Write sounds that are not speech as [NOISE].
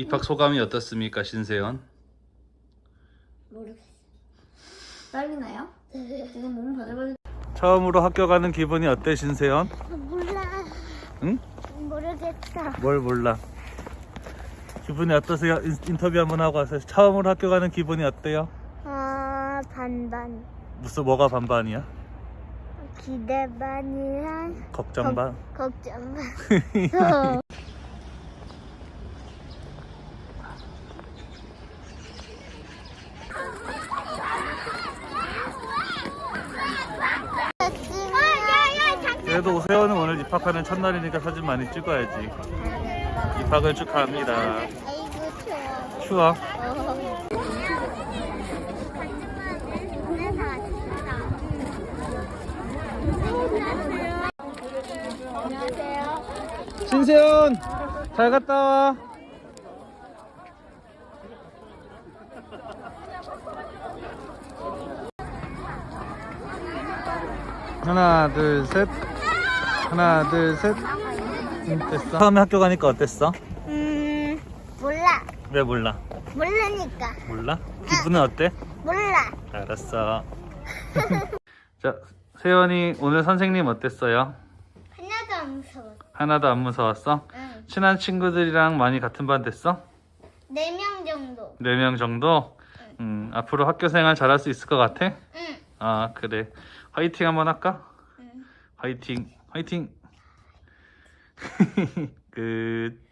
입학 소감이 어떻습니까, 신세연? 모르겠어. 떨리나요? 지금 몸 바들바들. 처음으로 학교 가는 기분이 어때, 신세연? 몰라. 응? 모르겠어. 뭘 몰라. 기분이 어떠세요? 인- 인터뷰 한번 하고 와서 처음으로 학교 가는 기분이 어때요? 아 반반. 무슨 뭐가 반반이야? 기대 반이랑 걱정 반. 걱정 반. [LAUGHS] [LAUGHS] 그래도 세연은 오늘 입학하는 첫날이니까 사진 많이 찍어야지. 입학을 축하합니다. 아이고 추워. 추워. 신세연 잘 갔다 와. 하나 둘 셋. 하나 둘 셋. 응, 됐어. 처음에 학교 가니까 어땠어? 음 몰라. 왜 몰라? 모르니까. 몰라? 기분은 어때? 몰라. 알았어. [LAUGHS] 자, 세연이 오늘 선생님 어땠어요? 하나도 안 무서워. 하나도 안 무서웠어? 응. 친한 친구들이랑 많이 같은 반 됐어? 네 명 정도. 네 명 정도? 음, 앞으로 학교 생활 잘할 수 있을 것 같아? 응. 아, 그래. 화이팅 한번 할까? 응. 화이팅, 화이팅! [LAUGHS] 끝.